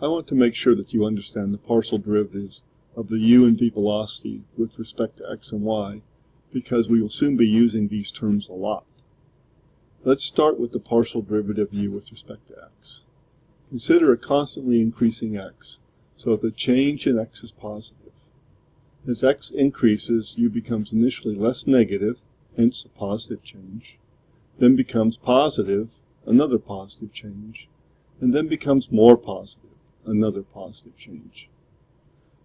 I want to make sure that you understand the partial derivatives of the u and v velocity with respect to x and y because we will soon be using these terms a lot. Let's start with the partial derivative of u with respect to x. Consider a constantly increasing x so the change in x is positive. As x increases, u becomes initially less negative, hence a positive change, then becomes positive, another positive change, and then becomes more positive another positive change.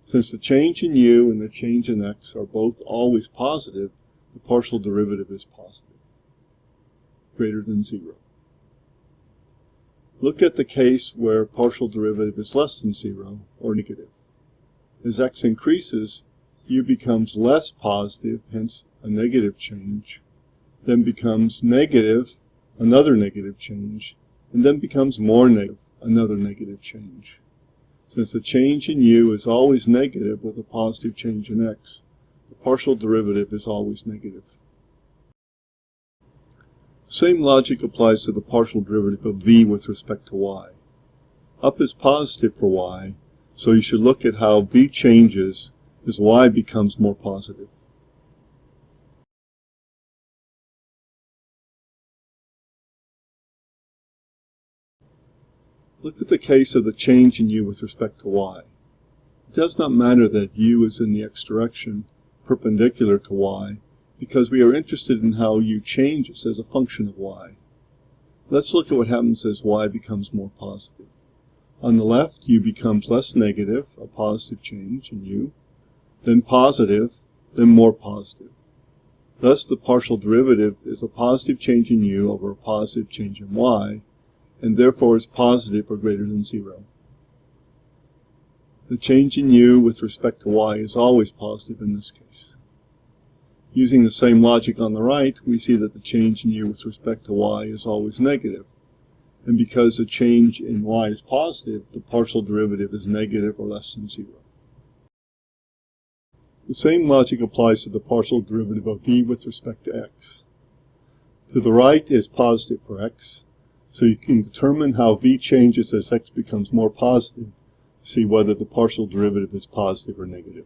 Since the change in u and the change in x are both always positive, the partial derivative is positive, greater than zero. Look at the case where partial derivative is less than zero, or negative. As x increases, u becomes less positive, hence a negative change, then becomes negative, another negative change, and then becomes more negative, another negative change. Since the change in u is always negative with a positive change in x, the partial derivative is always negative. Same logic applies to the partial derivative of v with respect to y. Up is positive for y, so you should look at how v changes as y becomes more positive. Look at the case of the change in u with respect to y. It does not matter that u is in the x direction, perpendicular to y, because we are interested in how u changes as a function of y. Let's look at what happens as y becomes more positive. On the left, u becomes less negative, a positive change in u, then positive, then more positive. Thus, the partial derivative is a positive change in u over a positive change in y, and therefore is positive or greater than zero. The change in u with respect to y is always positive in this case. Using the same logic on the right, we see that the change in u with respect to y is always negative. And because the change in y is positive, the partial derivative is negative or less than zero. The same logic applies to the partial derivative of v with respect to x. To the right is positive for x, so you can determine how v changes as x becomes more positive see whether the partial derivative is positive or negative.